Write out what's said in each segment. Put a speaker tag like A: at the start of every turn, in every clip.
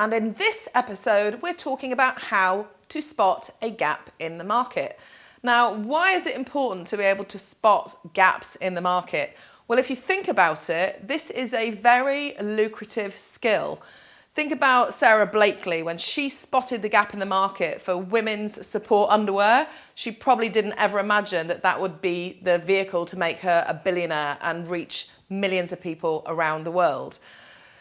A: and in this episode we're talking about how to spot a gap in the market. Now, why is it important to be able to spot gaps in the market? Well, if you think about it, this is a very lucrative skill. Think about Sara Blakely when she spotted the gap in the market for women's support underwear. She probably didn't ever imagine that that would be the vehicle to make her a billionaire and reach millions of people around the world.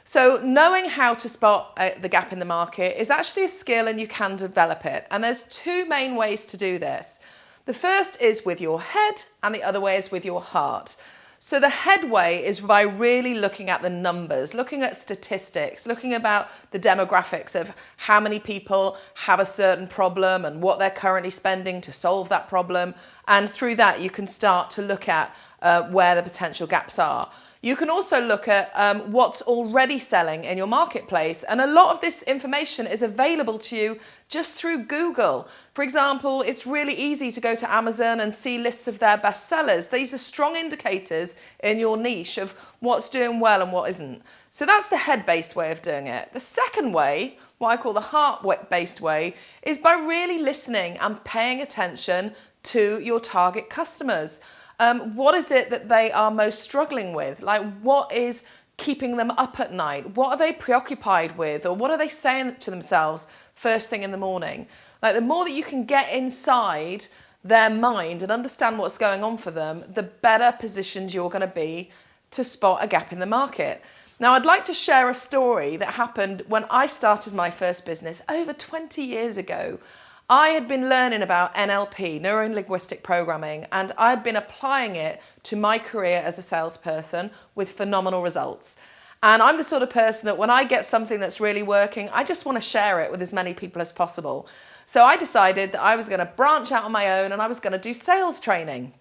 A: So knowing how to spot uh, the gap in the market is actually a skill and you can develop it. And there's two main ways to do this. The first is with your head and the other way is with your heart. So the headway is by really looking at the numbers, looking at statistics, looking about the demographics of how many people have a certain problem and what they're currently spending to solve that problem. And through that, you can start to look at uh, where the potential gaps are. You can also look at um, what's already selling in your marketplace. And a lot of this information is available to you just through Google. For example, it's really easy to go to Amazon and see lists of their bestsellers. These are strong indicators in your niche of what's doing well and what isn't. So that's the head-based way of doing it. The second way, what I call the heart-based way, is by really listening and paying attention to your target customers. Um, what is it that they are most struggling with? Like what is keeping them up at night? What are they preoccupied with? Or what are they saying to themselves first thing in the morning? Like the more that you can get inside their mind and understand what's going on for them, the better positioned you're going to be to spot a gap in the market. Now, I'd like to share a story that happened when I started my first business over 20 years ago. I had been learning about NLP, neuro-linguistic programming, and I had been applying it to my career as a salesperson with phenomenal results. And I'm the sort of person that when I get something that's really working, I just want to share it with as many people as possible. So I decided that I was going to branch out on my own and I was going to do sales training.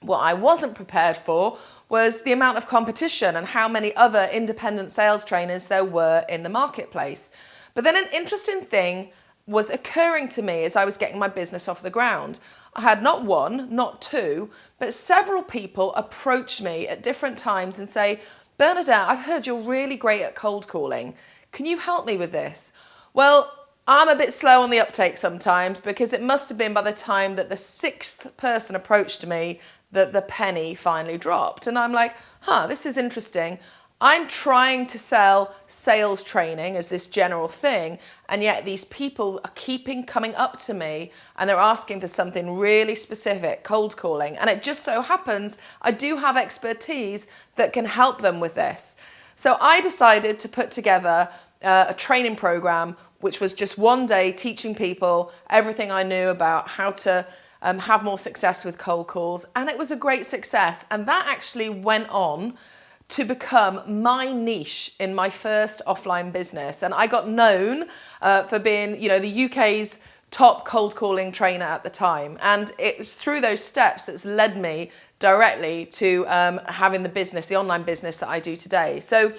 A: What I wasn't prepared for was the amount of competition and how many other independent sales trainers there were in the marketplace. But then an interesting thing was occurring to me as I was getting my business off the ground. I had not one, not two, but several people approach me at different times and say, Bernadette, I've heard you're really great at cold calling. Can you help me with this? Well, I'm a bit slow on the uptake sometimes because it must have been by the time that the sixth person approached me that the penny finally dropped. And I'm like, huh, this is interesting. I'm trying to sell sales training as this general thing, and yet these people are keeping coming up to me and they're asking for something really specific, cold calling. And it just so happens I do have expertise that can help them with this. So I decided to put together uh, a training program, which was just one day teaching people everything I knew about how to um, have more success with cold calls. And it was a great success. And that actually went on to become my niche in my first offline business. And I got known uh, for being, you know, the UK's top cold calling trainer at the time. And it's through those steps that's led me directly to um, having the business, the online business that I do today. So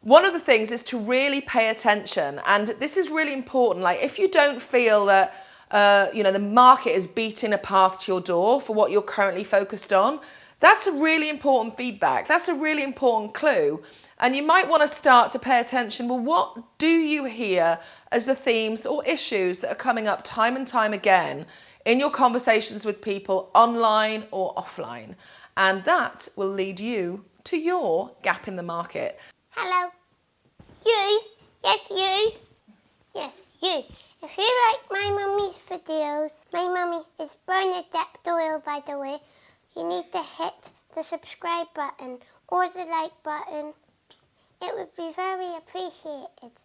A: one of the things is to really pay attention. And this is really important. Like if you don't feel that, uh, you know, the market is beating a path to your door for what you're currently focused on, that's a really important feedback. That's a really important clue. And you might want to start to pay attention, well, what do you hear as the themes or issues that are coming up time and time again in your conversations with people online or offline? And that will lead you to your gap in the market.
B: Hello. You? Yes, you? Yes, you. If you like my mummy's videos, my mummy is Bernadette Doyle, by the way, you need to hit the subscribe button or the like button. It would be very appreciated.